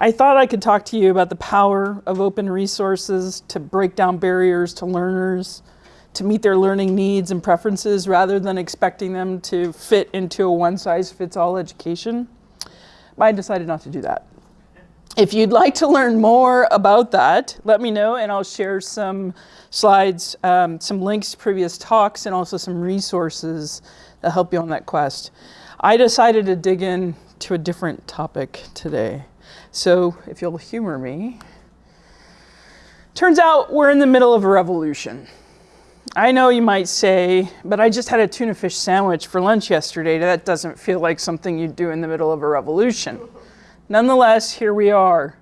I thought I could talk to you about the power of open resources to break down barriers to learners, to meet their learning needs and preferences rather than expecting them to fit into a one-size-fits-all education. But I decided not to do that. If you'd like to learn more about that, let me know and I'll share some slides, um, some links to previous talks and also some resources that help you on that quest. I decided to dig in to a different topic today. So if you'll humor me, turns out we're in the middle of a revolution. I know you might say, but I just had a tuna fish sandwich for lunch yesterday. That doesn't feel like something you'd do in the middle of a revolution. Nonetheless, here we are.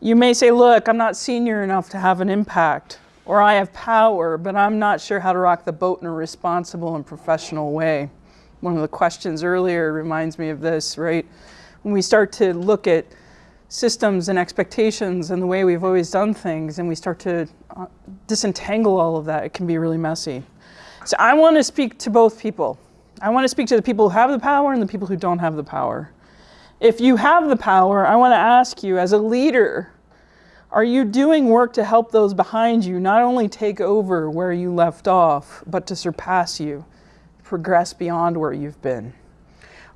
You may say, look, I'm not senior enough to have an impact, or I have power, but I'm not sure how to rock the boat in a responsible and professional way. One of the questions earlier reminds me of this, right? When we start to look at systems and expectations and the way we've always done things and we start to uh, disentangle all of that, it can be really messy. So I want to speak to both people. I want to speak to the people who have the power and the people who don't have the power. If you have the power, I want to ask you as a leader, are you doing work to help those behind you not only take over where you left off, but to surpass you, progress beyond where you've been?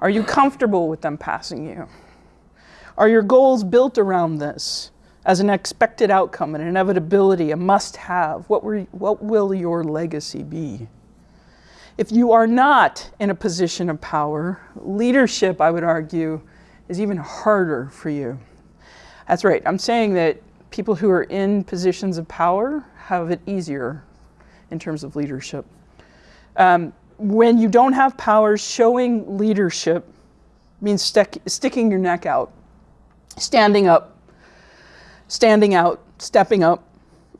Are you comfortable with them passing you? Are your goals built around this as an expected outcome, an inevitability, a must-have? What, what will your legacy be? If you are not in a position of power, leadership, I would argue, is even harder for you. That's right, I'm saying that people who are in positions of power have it easier in terms of leadership. Um, when you don't have power, showing leadership means sticking your neck out standing up, standing out, stepping up.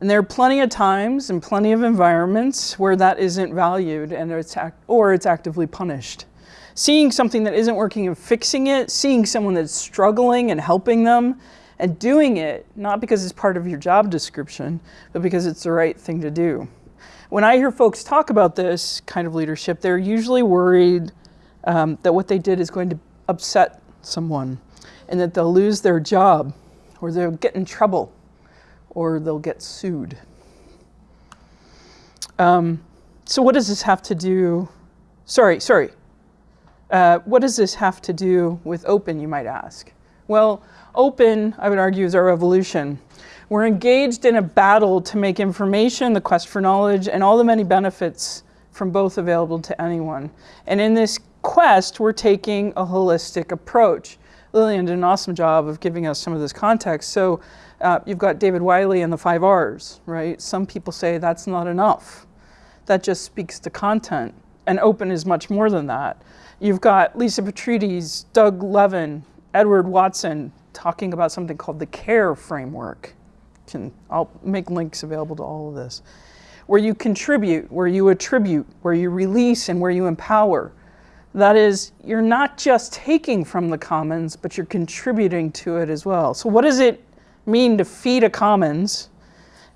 And there are plenty of times and plenty of environments where that isn't valued and it's or it's actively punished. Seeing something that isn't working and fixing it, seeing someone that's struggling and helping them, and doing it, not because it's part of your job description, but because it's the right thing to do. When I hear folks talk about this kind of leadership, they're usually worried um, that what they did is going to upset someone and that they'll lose their job or they'll get in trouble or they'll get sued. Um, so what does this have to do, sorry, sorry, uh, what does this have to do with open, you might ask? Well, open, I would argue, is our revolution. We're engaged in a battle to make information, the quest for knowledge, and all the many benefits from both available to anyone. And in this quest, we're taking a holistic approach. Lillian did an awesome job of giving us some of this context. So uh, you've got David Wiley and the five R's, right? Some people say that's not enough. That just speaks to content. And open is much more than that. You've got Lisa Petrides, Doug Levin, Edward Watson talking about something called the CARE framework. Can, I'll make links available to all of this. Where you contribute, where you attribute, where you release, and where you empower. That is, you're not just taking from the commons, but you're contributing to it as well. So what does it mean to feed a commons?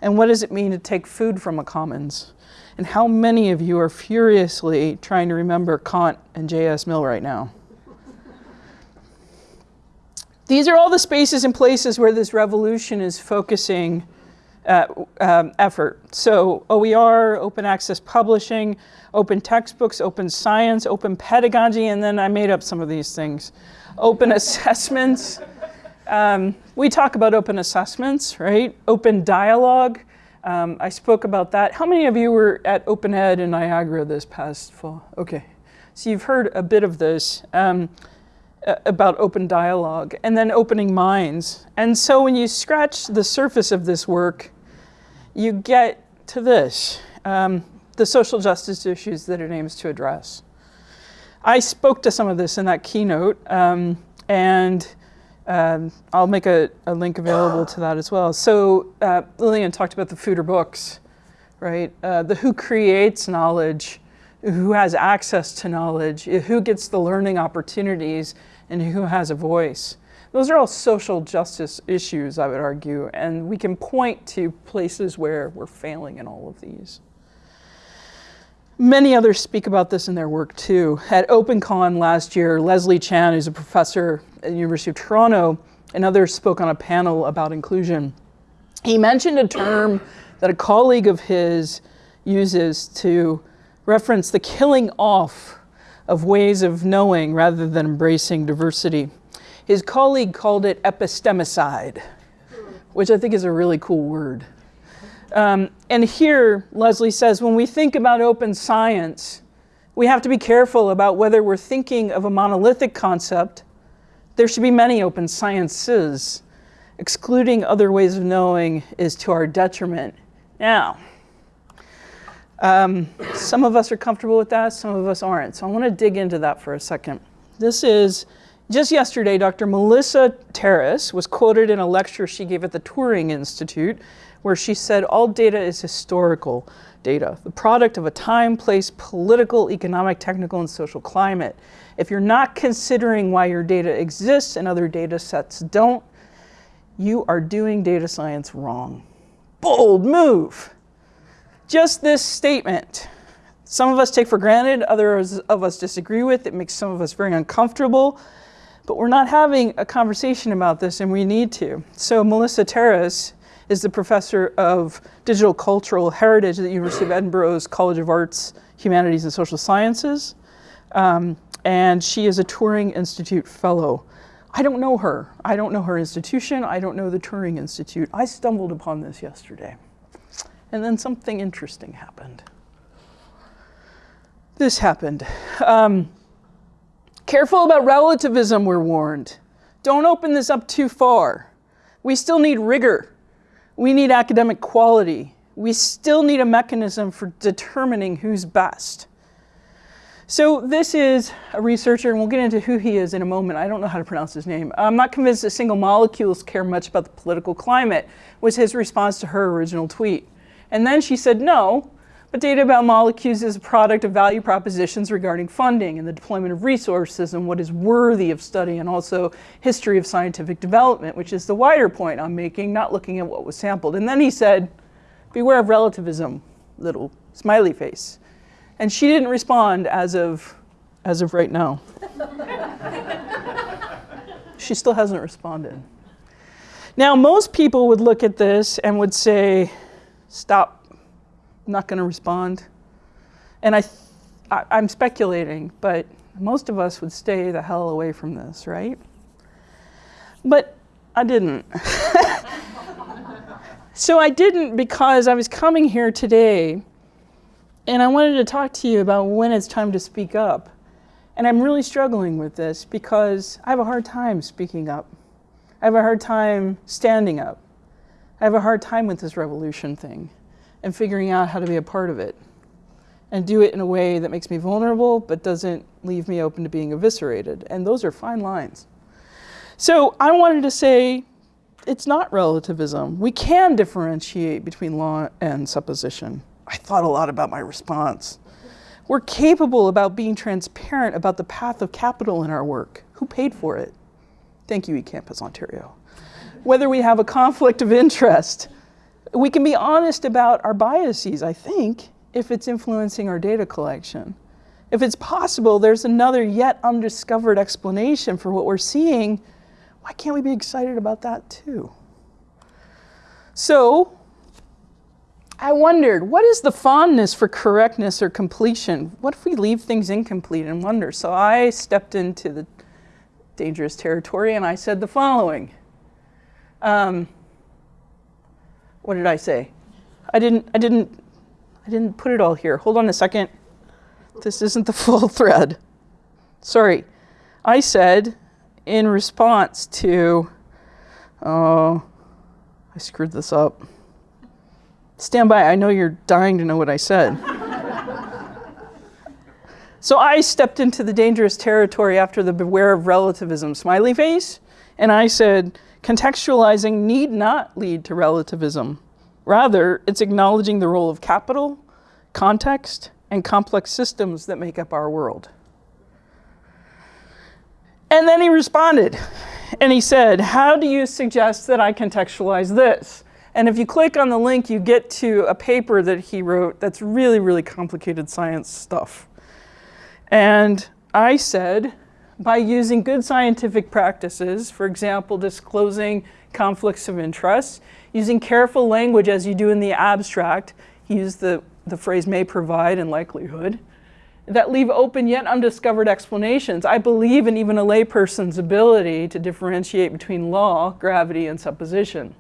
And what does it mean to take food from a commons? And how many of you are furiously trying to remember Kant and J.S. Mill right now? These are all the spaces and places where this revolution is focusing uh, um, effort. So OER, open access publishing, open textbooks, open science, open pedagogy, and then I made up some of these things. Open assessments. Um, we talk about open assessments, right? Open dialogue. Um, I spoke about that. How many of you were at Open Ed in Niagara this past fall? Okay, so you've heard a bit of this um, about open dialogue and then opening minds. And so when you scratch the surface of this work, you get to this. Um, the social justice issues that it aims to address. I spoke to some of this in that keynote, um, and um, I'll make a, a, link available to that as well. So uh, Lillian talked about the food or books, right? Uh, the who creates knowledge, who has access to knowledge, who gets the learning opportunities, and who has a voice. Those are all social justice issues, I would argue, and we can point to places where we're failing in all of these. Many others speak about this in their work too. At OpenCon last year, Leslie Chan, who's a professor at the University of Toronto, and others spoke on a panel about inclusion. He mentioned a term that a colleague of his uses to reference the killing off of ways of knowing rather than embracing diversity. His colleague called it epistemicide, which I think is a really cool word. Um, and here, Leslie says, when we think about open science, we have to be careful about whether we're thinking of a monolithic concept. There should be many open sciences. Excluding other ways of knowing is to our detriment. Now, um, some of us are comfortable with that, some of us aren't. So I want to dig into that for a second. This is just yesterday, Dr. Melissa Terras was quoted in a lecture she gave at the Turing Institute, where she said all data is historical data, the product of a time, place, political, economic, technical, and social climate. If you're not considering why your data exists and other data sets don't, you are doing data science wrong. Bold move just this statement. Some of us take for granted, others of us disagree with. It makes some of us very uncomfortable. But we're not having a conversation about this, and we need to. So Melissa Terras is the professor of digital cultural heritage at the University of Edinburgh's College of Arts, Humanities, and Social Sciences. Um, and she is a Turing Institute fellow. I don't know her. I don't know her institution. I don't know the Turing Institute. I stumbled upon this yesterday. And then something interesting happened. This happened. Um, careful about relativism, we're warned. Don't open this up too far. We still need rigor. We need academic quality. We still need a mechanism for determining who's best. So this is a researcher, and we'll get into who he is in a moment. I don't know how to pronounce his name. I'm not convinced that single molecules care much about the political climate, was his response to her original tweet. And then she said, no, but data about molecules is a product of value propositions regarding funding and the deployment of resources and what is worthy of study and also history of scientific development, which is the wider point I'm making, not looking at what was sampled. And then he said, beware of relativism, little smiley face. And she didn't respond as of, as of right now. she still hasn't responded. Now, most people would look at this and would say, stop, not going to respond. And I, I, I'm speculating, but most of us would stay the hell away from this, right? But I didn't. so I didn't because I was coming here today and I wanted to talk to you about when it's time to speak up. And I'm really struggling with this because I have a hard time speaking up. I have a hard time standing up. I have a hard time with this revolution thing and figuring out how to be a part of it and do it in a way that makes me vulnerable but doesn't leave me open to being eviscerated. And those are fine lines. So I wanted to say it's not relativism. We can differentiate between law and supposition. I thought a lot about my response. We're capable about being transparent about the path of capital in our work. Who paid for it? Thank you, eCampus Ontario whether we have a conflict of interest. We can be honest about our biases, I think, if it's influencing our data collection. If it's possible, there's another yet undiscovered explanation for what we're seeing. Why can't we be excited about that too? So, I wondered, what is the fondness for correctness or completion? What if we leave things incomplete and wonder? So I stepped into the dangerous territory and I said the following. Um, what did I say? I didn't, I didn't, I didn't put it all here. Hold on a second. This isn't the full thread. Sorry. I said in response to, oh, I screwed this up. Stand by, I know you're dying to know what I said. so I stepped into the dangerous territory after the beware of relativism smiley face, and I said, Contextualizing need not lead to relativism. Rather, it's acknowledging the role of capital, context, and complex systems that make up our world. And then he responded, and he said, how do you suggest that I contextualize this? And if you click on the link, you get to a paper that he wrote that's really, really complicated science stuff. And I said, by using good scientific practices, for example, disclosing conflicts of interest, using careful language as you do in the abstract, he used the, the phrase may provide and likelihood, that leave open yet undiscovered explanations. I believe in even a layperson's ability to differentiate between law, gravity, and supposition.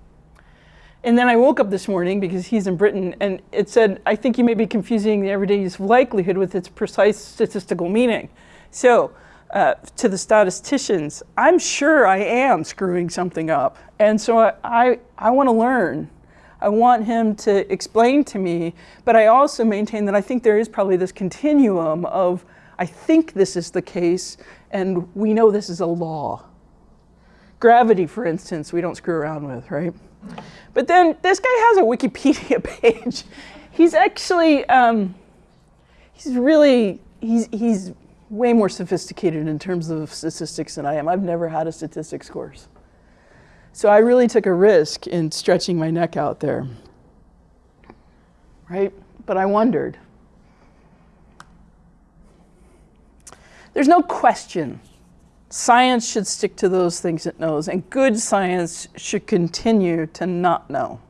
And then I woke up this morning because he's in Britain and it said, I think you may be confusing the everyday use of likelihood with its precise statistical meaning. So uh, to the statisticians, I'm sure I am screwing something up. And so I, I, I want to learn. I want him to explain to me, but I also maintain that I think there is probably this continuum of, I think this is the case, and we know this is a law. Gravity, for instance, we don't screw around with, right? But then this guy has a Wikipedia page. He's actually, um, he's really, he's, he's way more sophisticated in terms of statistics than I am. I've never had a statistics course. So I really took a risk in stretching my neck out there, right? But I wondered. There's no question Science should stick to those things it knows, and good science should continue to not know.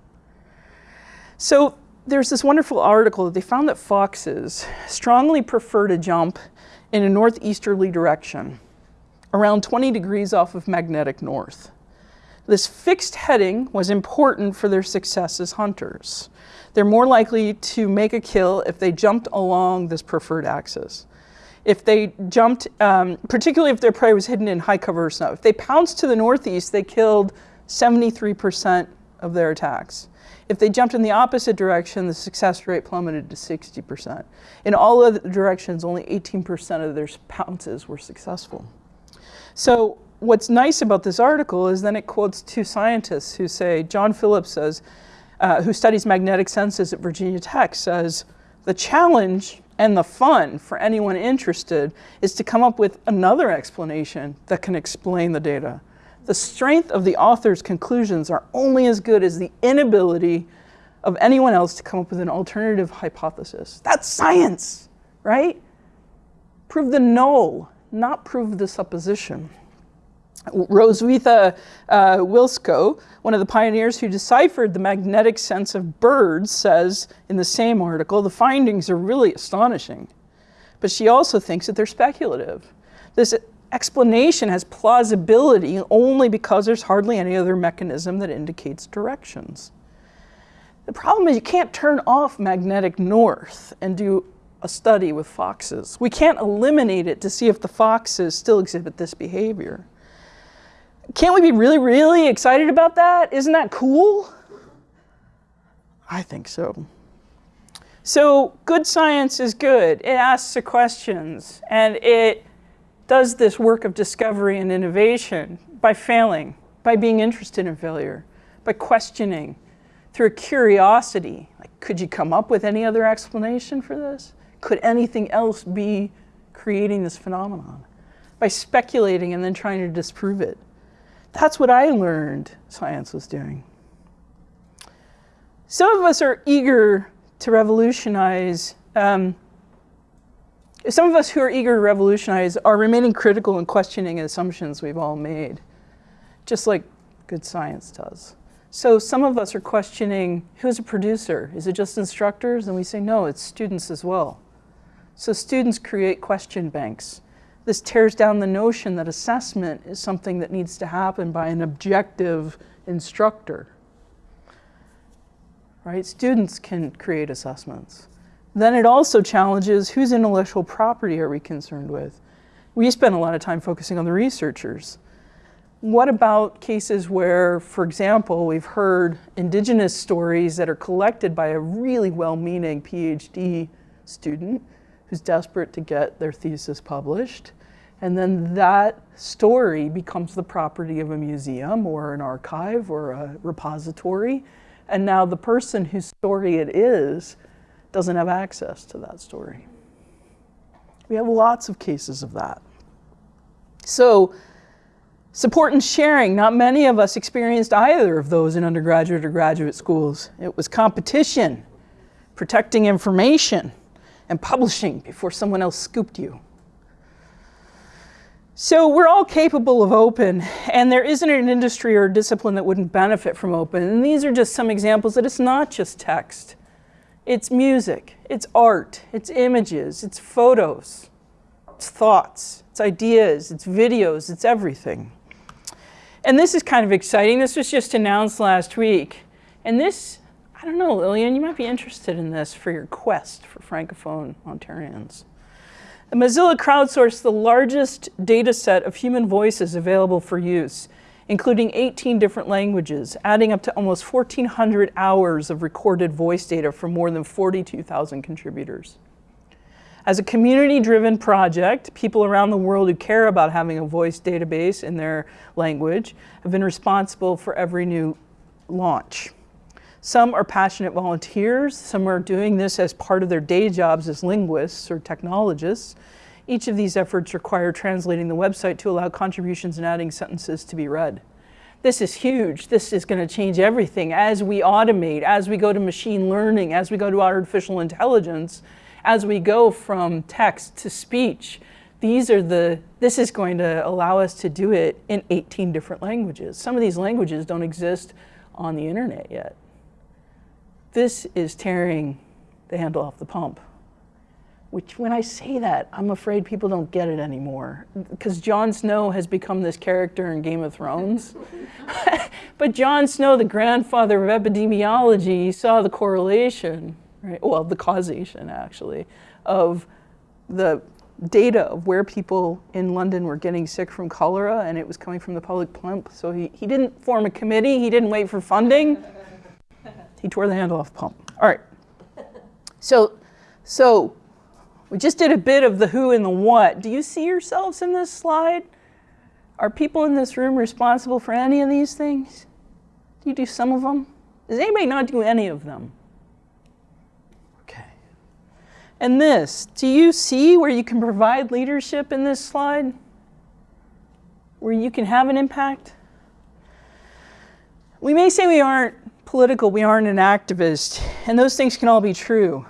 So there's this wonderful article that they found that foxes strongly prefer to jump in a northeasterly direction, around 20 degrees off of magnetic north. This fixed heading was important for their success as hunters. They're more likely to make a kill if they jumped along this preferred axis if they jumped, um, particularly if their prey was hidden in high cover snow. If they pounced to the northeast, they killed 73% of their attacks. If they jumped in the opposite direction, the success rate plummeted to 60%. In all other directions, only 18% of their pounces were successful. So what's nice about this article is then it quotes two scientists who say, John Phillips says, uh, who studies magnetic senses at Virginia Tech says, the challenge and the fun for anyone interested is to come up with another explanation that can explain the data. The strength of the author's conclusions are only as good as the inability of anyone else to come up with an alternative hypothesis. That's science, right? Prove the null, not prove the supposition. Roswitha uh, Wiltschko, one of the pioneers who deciphered the magnetic sense of birds, says in the same article, the findings are really astonishing. But she also thinks that they're speculative. This explanation has plausibility only because there's hardly any other mechanism that indicates directions. The problem is you can't turn off magnetic north and do a study with foxes. We can't eliminate it to see if the foxes still exhibit this behavior. Can't we be really, really excited about that? Isn't that cool? I think so. So good science is good. It asks the questions and it does this work of discovery and innovation by failing, by being interested in failure, by questioning, through curiosity. Like, could you come up with any other explanation for this? Could anything else be creating this phenomenon? By speculating and then trying to disprove it. That's what I learned science was doing. Some of us are eager to revolutionize. Um, some of us who are eager to revolutionize are remaining critical and questioning assumptions we've all made, just like good science does. So some of us are questioning, who's a producer? Is it just instructors? And we say, no, it's students as well. So students create question banks. This tears down the notion that assessment is something that needs to happen by an objective instructor. Right? Students can create assessments. Then it also challenges whose intellectual property are we concerned with? We spend a lot of time focusing on the researchers. What about cases where, for example, we've heard indigenous stories that are collected by a really well-meaning PhD student who's desperate to get their thesis published. And then that story becomes the property of a museum or an archive or a repository. And now the person whose story it is doesn't have access to that story. We have lots of cases of that. So support and sharing, not many of us experienced either of those in undergraduate or graduate schools. It was competition, protecting information, and publishing before someone else scooped you. So we're all capable of open, and there isn't an industry or discipline that wouldn't benefit from open. And these are just some examples that it's not just text. It's music, it's art, it's images, it's photos, it's thoughts, it's ideas, it's videos, it's everything. And this is kind of exciting. This was just announced last week. And this, I don't know, Lillian, you might be interested in this for your quest for Francophone Ontarians. Mozilla crowdsourced the largest data set of human voices available for use, including 18 different languages, adding up to almost 1,400 hours of recorded voice data from more than 42,000 contributors. As a community-driven project, people around the world who care about having a voice database in their language have been responsible for every new launch. Some are passionate volunteers, some are doing this as part of their day jobs as linguists or technologists. Each of these efforts require translating the website to allow contributions and adding sentences to be read. This is huge. This is going to change everything as we automate, as we go to machine learning, as we go to artificial intelligence, as we go from text to speech. These are the, this is going to allow us to do it in 18 different languages. Some of these languages don't exist on the internet yet. This is tearing the handle off the pump. Which, when I say that, I'm afraid people don't get it anymore. Because Jon Snow has become this character in Game of Thrones. but John Snow, the grandfather of epidemiology, saw the correlation, right? Well, the causation, actually, of the data of where people in London were getting sick from cholera, and it was coming from the public pump. So he, he didn't form a committee, he didn't wait for funding. He tore the handle off the pump. All right. So, so we just did a bit of the who and the what. Do you see yourselves in this slide? Are people in this room responsible for any of these things? Do you do some of them? Does anybody not do any of them? Okay. And this, do you see where you can provide leadership in this slide? Where you can have an impact? We may say we aren't political, we aren't an activist, and those things can all be true.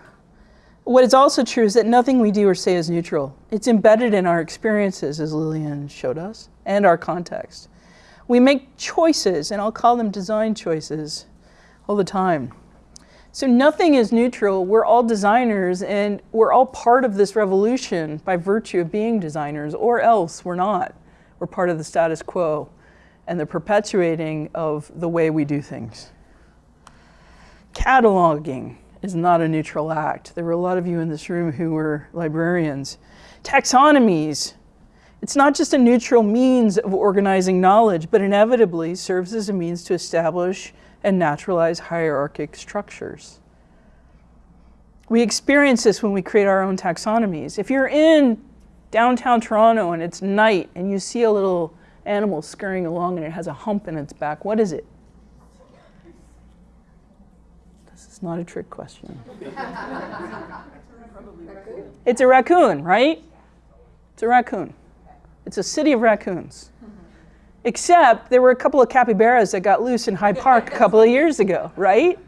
What is also true is that nothing we do or say is neutral. It's embedded in our experiences, as Lillian showed us, and our context. We make choices, and I'll call them design choices, all the time. So nothing is neutral. We're all designers, and we're all part of this revolution by virtue of being designers, or else we're not. We're part of the status quo and the perpetuating of the way we do things. Cataloging is not a neutral act. There were a lot of you in this room who were librarians. Taxonomies, it's not just a neutral means of organizing knowledge, but inevitably serves as a means to establish and naturalize hierarchic structures. We experience this when we create our own taxonomies. If you're in downtown Toronto and it's night and you see a little animal scurrying along and it has a hump in its back, what is it? Not a trick question. it's a raccoon, right? It's a raccoon. It's a city of raccoons. Except there were a couple of capybaras that got loose in High Park a couple of years ago, right?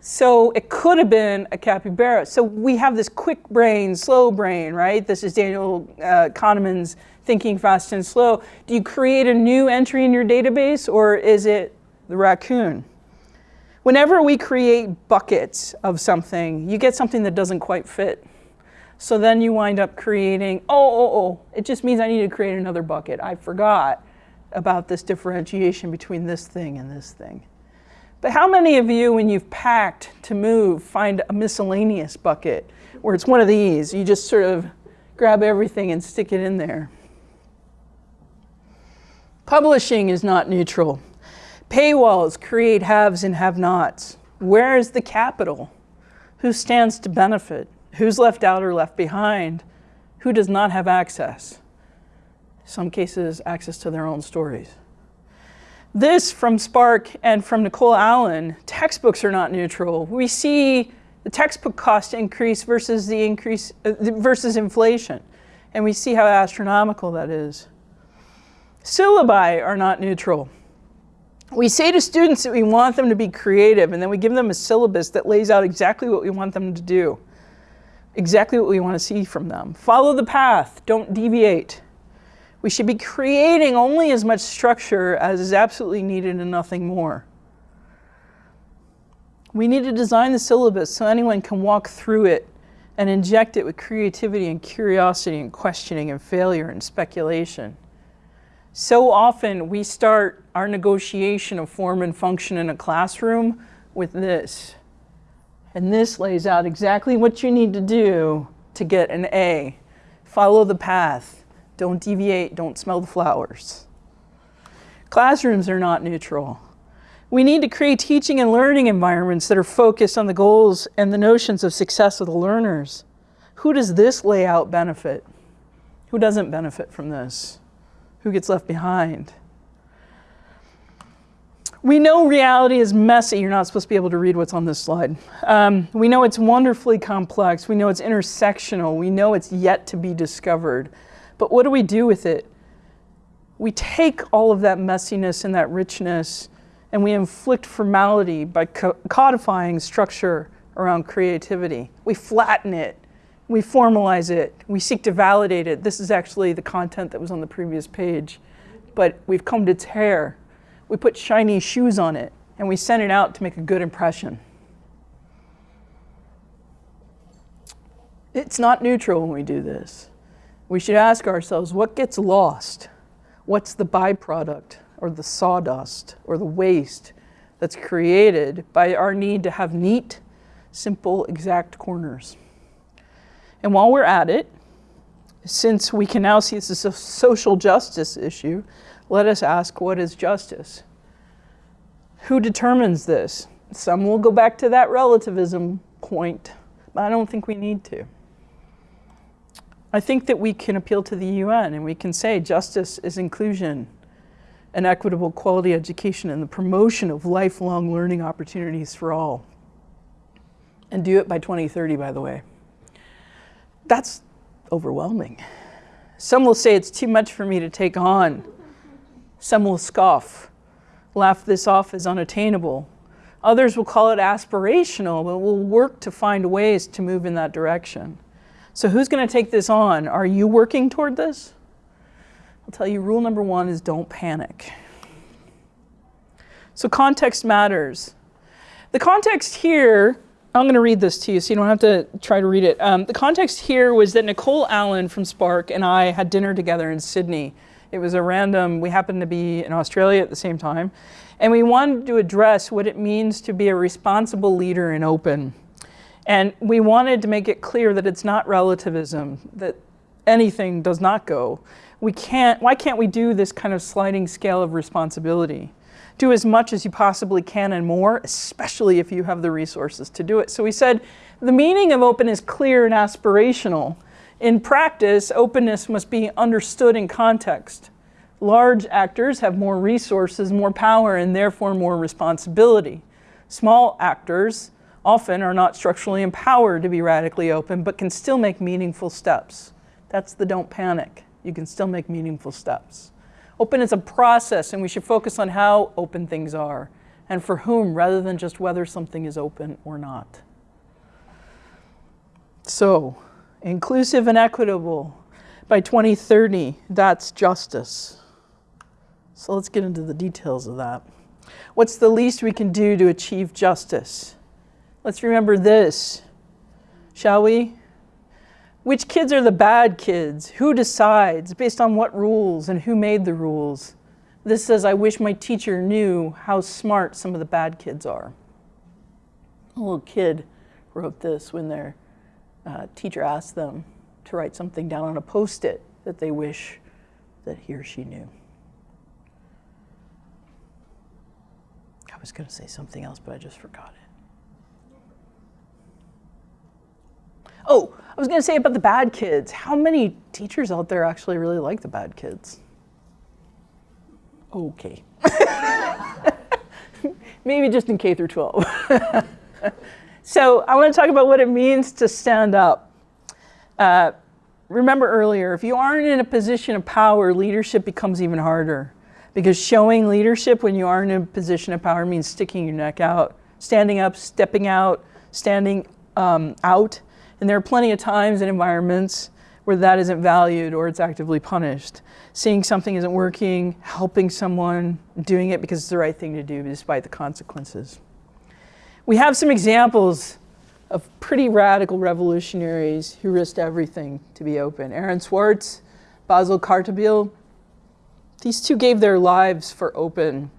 So it could have been a capybara. So we have this quick brain, slow brain, right? This is Daniel uh, Kahneman's thinking fast and slow. Do you create a new entry in your database or is it the raccoon? Whenever we create buckets of something, you get something that doesn't quite fit. So then you wind up creating, oh, oh, oh, it just means I need to create another bucket. I forgot about this differentiation between this thing and this thing. But how many of you, when you've packed to move, find a miscellaneous bucket where it's one of these? You just sort of grab everything and stick it in there. Publishing is not neutral. Paywalls create haves and have-nots. Where is the capital? Who stands to benefit? Who's left out or left behind? Who does not have access? Some cases, access to their own stories. This from SPARC and from Nicole Allen, textbooks are not neutral. We see the textbook cost increase versus the increase uh, versus inflation. And we see how astronomical that is. Syllabi are not neutral we say to students that we want them to be creative and then we give them a syllabus that lays out exactly what we want them to do, exactly what we want to see from them. Follow the path, don't deviate. We should be creating only as much structure as is absolutely needed and nothing more. We need to design the syllabus so anyone can walk through it and inject it with creativity and curiosity and questioning and failure and speculation. So often we start our negotiation of form and function in a classroom with this. And this lays out exactly what you need to do to get an A. Follow the path. Don't deviate. Don't smell the flowers. Classrooms are not neutral. We need to create teaching and learning environments that are focused on the goals and the notions of success of the learners. Who does this layout benefit? Who doesn't benefit from this? Who gets left behind? We know reality is messy. You're not supposed to be able to read what's on this slide. Um, we know it's wonderfully complex. We know it's intersectional. We know it's yet to be discovered. But what do we do with it? We take all of that messiness and that richness and we inflict formality by co codifying structure around creativity. We flatten it. We formalize it. We seek to validate it. This is actually the content that was on the previous page. But we've combed its hair we put shiny shoes on it, and we send it out to make a good impression. It's not neutral when we do this. We should ask ourselves, what gets lost? What's the byproduct, or the sawdust, or the waste that's created by our need to have neat, simple, exact corners? And while we're at it, since we can now see this is a social justice issue, let us ask what is justice? Who determines this? Some will go back to that relativism point, but I don't think we need to. I think that we can appeal to the UN and we can say justice is inclusion and equitable quality education and the promotion of lifelong learning opportunities for all. And do it by 2030, by the way. That's overwhelming. Some will say it's too much for me to take on. Some will scoff, laugh this off as unattainable. Others will call it aspirational, but will work to find ways to move in that direction. So who's going to take this on? Are you working toward this? I'll tell you, rule number one is don't panic. So context matters. The context here, I'm going to read this to you so you don't have to try to read it. Um, the context here was that Nicole Allen from SPARC and I had dinner together in Sydney it was a random, we happened to be in Australia at the same time. And we wanted to address what it means to be a responsible leader in open. And we wanted to make it clear that it's not relativism, that anything does not go. We can't, why can't we do this kind of sliding scale of responsibility? Do as much as you possibly can and more, especially if you have the resources to do it. So we said, the meaning of open is clear and aspirational. In practice, openness must be understood in context. Large actors have more resources, more power, and therefore more responsibility. Small actors often are not structurally empowered to be radically open, but can still make meaningful steps. That's the don't panic. You can still make meaningful steps. Open is a process, and we should focus on how open things are and for whom rather than just whether something is open or not. So, inclusive and equitable. By 2030, that's justice. So let's get into the details of that. What's the least we can do to achieve justice? Let's remember this, shall we? Which kids are the bad kids? Who decides? Based on what rules and who made the rules? This says, I wish my teacher knew how smart some of the bad kids are. A little kid wrote this when they're uh, teacher asked them to write something down on a post-it that they wish that he or she knew. I was going to say something else, but I just forgot it. Oh, I was going to say about the bad kids. How many teachers out there actually really like the bad kids? Okay. Maybe just in K through 12. So I want to talk about what it means to stand up. Uh, remember earlier, if you aren't in a position of power, leadership becomes even harder. Because showing leadership when you aren't in a position of power means sticking your neck out, standing up, stepping out, standing um, out. And there are plenty of times and environments where that isn't valued or it's actively punished. Seeing something isn't working, helping someone, doing it because it's the right thing to do despite the consequences. We have some examples of pretty radical revolutionaries who risked everything to be open. Aaron Swartz, Bassel Khartabil, these two gave their lives for open.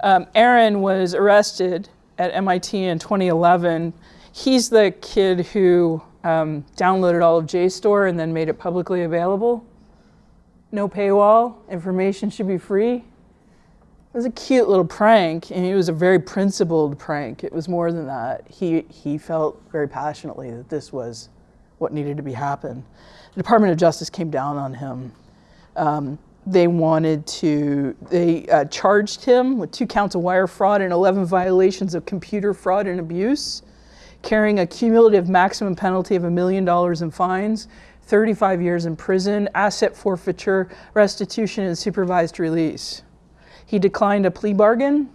Um, Aaron was arrested at MIT in 2011. He's the kid who um, downloaded all of JSTOR and then made it publicly available. No paywall, information should be free. It was a cute little prank, and it was a very principled prank. It was more than that. He, he felt very passionately that this was what needed to be happen. The Department of Justice came down on him. Um, they wanted to, they uh, charged him with two counts of wire fraud and 11 violations of computer fraud and abuse carrying a cumulative maximum penalty of a million dollars in fines, 35 years in prison, asset forfeiture, restitution, and supervised release. He declined a plea bargain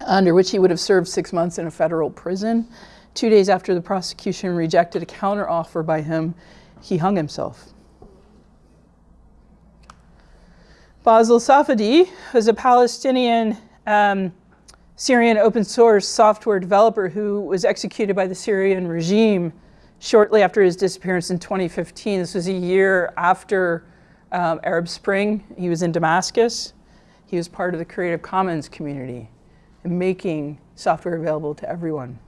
under which he would have served six months in a federal prison. Two days after the prosecution rejected a counteroffer by him, he hung himself. Bassel Safadi was a Palestinian um, Syrian open source software developer who was executed by the Syrian regime shortly after his disappearance in 2015. This was a year after um, Arab Spring. He was in Damascus. He was part of the Creative Commons community and making software available to everyone.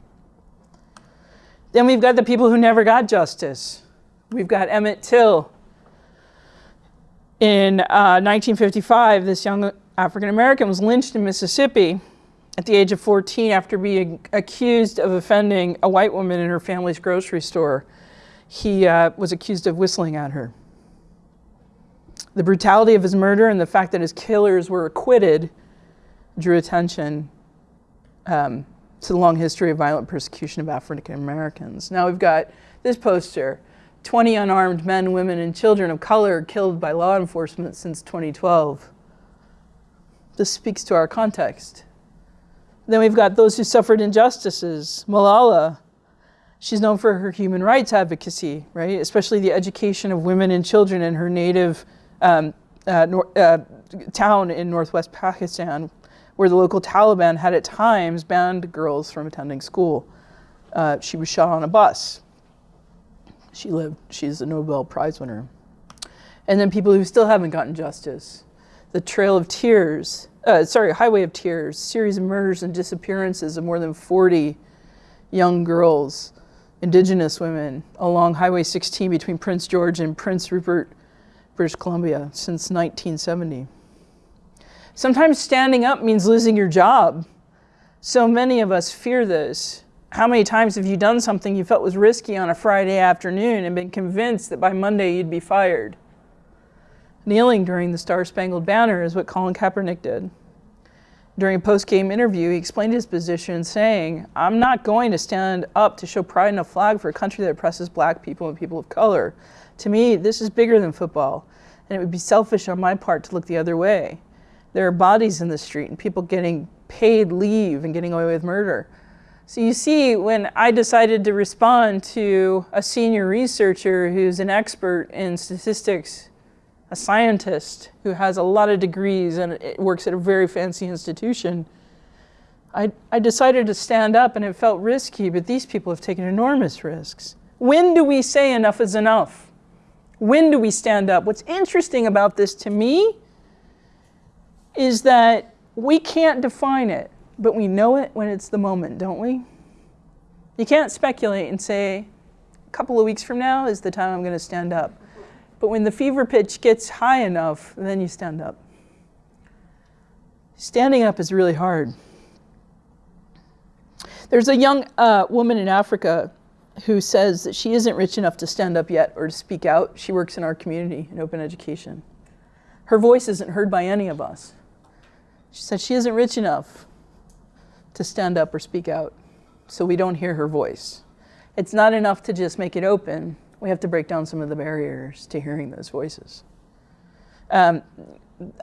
Then we've got the people who never got justice. We've got Emmett Till. In uh, 1955, this young African American was lynched in Mississippi at the age of 14 after being accused of offending a white woman in her family's grocery store. He uh, was accused of whistling at her. The brutality of his murder and the fact that his killers were acquitted drew attention um, to the long history of violent persecution of African Americans. Now we've got this poster 20 unarmed men, women, and children of color killed by law enforcement since 2012. This speaks to our context. Then we've got those who suffered injustices. Malala, she's known for her human rights advocacy, right? Especially the education of women and children in her native um, uh, uh, town in northwest Pakistan, where the local Taliban had at times banned girls from attending school. Uh, she was shot on a bus. She lived, she's a Nobel Prize winner. And then people who still haven't gotten justice. The Trail of Tears, uh, sorry, Highway of Tears, series of murders and disappearances of more than 40 young girls, indigenous women, along Highway 16 between Prince George and Prince Rupert, British Columbia, since 1970. Sometimes standing up means losing your job. So many of us fear this. How many times have you done something you felt was risky on a Friday afternoon and been convinced that by Monday you'd be fired? Kneeling during the Star Spangled Banner is what Colin Kaepernick did. During a post-game interview, he explained his position saying, I'm not going to stand up to show pride in a flag for a country that oppresses black people and people of color. To me, this is bigger than football, and it would be selfish on my part to look the other way. There are bodies in the street and people getting paid leave and getting away with murder. So you see, when I decided to respond to a senior researcher who's an expert in statistics a scientist who has a lot of degrees and works at a very fancy institution, I, I decided to stand up and it felt risky, but these people have taken enormous risks. When do we say enough is enough? When do we stand up? What's interesting about this to me is that we can't define it, but we know it when it's the moment, don't we? You can't speculate and say, a couple of weeks from now is the time I'm going to stand up. But when the fever pitch gets high enough, then you stand up. Standing up is really hard. There's a young uh, woman in Africa who says that she isn't rich enough to stand up yet or to speak out. She works in our community in open education. Her voice isn't heard by any of us. She said she isn't rich enough to stand up or speak out, so we don't hear her voice. It's not enough to just make it open we have to break down some of the barriers to hearing those voices. Um,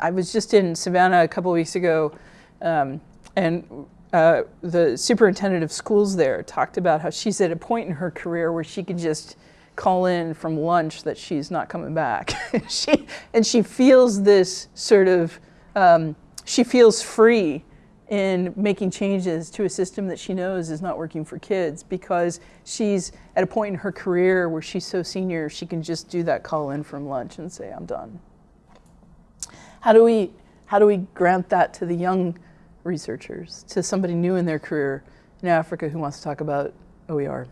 I was just in Savannah a couple weeks ago, um, and uh, the superintendent of schools there talked about how she's at a point in her career where she can just call in from lunch that she's not coming back. she, and she feels this sort of, um, she feels free in making changes to a system that she knows is not working for kids because she's at a point in her career where she's so senior she can just do that call in from lunch and say I'm done. How do we how do we grant that to the young researchers, to somebody new in their career in Africa who wants to talk about OER?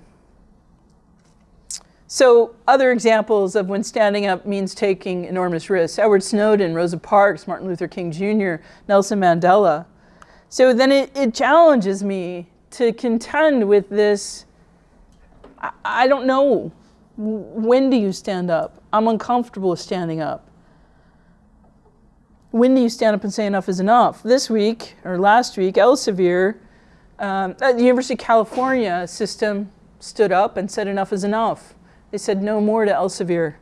So other examples of when standing up means taking enormous risks. Edward Snowden, Rosa Parks, Martin Luther King Jr., Nelson Mandela. So then it, it challenges me to contend with this, I, I don't know, when do you stand up? I'm uncomfortable with standing up. When do you stand up and say enough is enough? This week, or last week, Elsevier, um, at the University of California system stood up and said enough is enough. They said no more to Elsevier.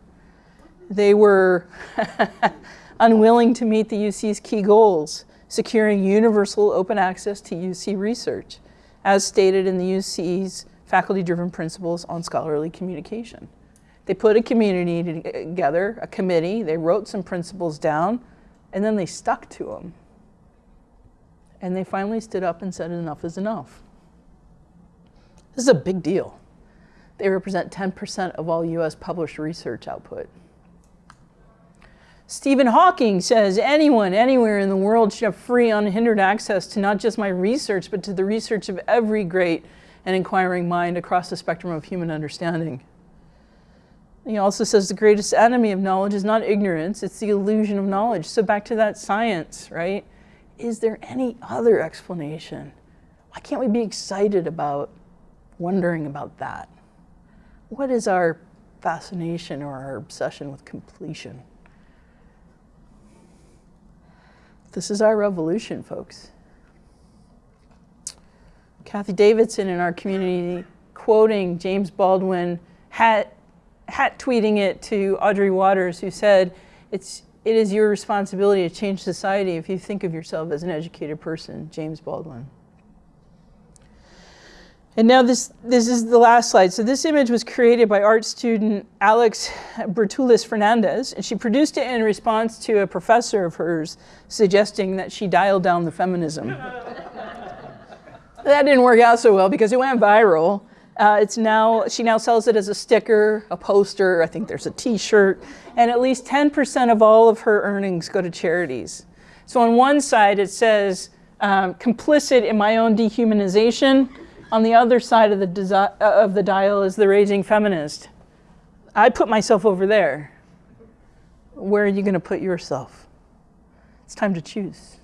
They were unwilling to meet the UC's key goals, securing universal open access to UC research, as stated in the UC's faculty-driven principles on scholarly communication. They put a community uh, together, a committee, they wrote some principles down, and then they stuck to them. And they finally stood up and said enough is enough. This is a big deal. They represent 10% of all US published research output. Stephen Hawking says anyone, anywhere in the world should have free, unhindered access to not just my research, but to the research of every great and inquiring mind across the spectrum of human understanding. He also says the greatest enemy of knowledge is not ignorance, it's the illusion of knowledge. So back to that science, right? Is there any other explanation? Why can't we be excited about wondering about that? what is our fascination or our obsession with completion? This is our revolution, folks. Cathy Davidson in our community quoting James Baldwin, hat, hat tweeting it to Audrey Watters, who said, it's, it is your responsibility to change society if you think of yourself as an educated person, James Baldwin. And now this, this is the last slide. So this image was created by art student Alex Bertulis Fernandez, and she produced it in response to a professor of hers suggesting that she dial down the feminism. that didn't work out so well because it went viral. Uh, it's now, she now sells it as a sticker, a poster, I think there's a t-shirt, and at least 10% of all of her earnings go to charities. So on one side it says, um, complicit in my own dehumanization, on the other side of the, uh, of the dial is the raging feminist. I put myself over there. Where are you going to put yourself? It's time to choose.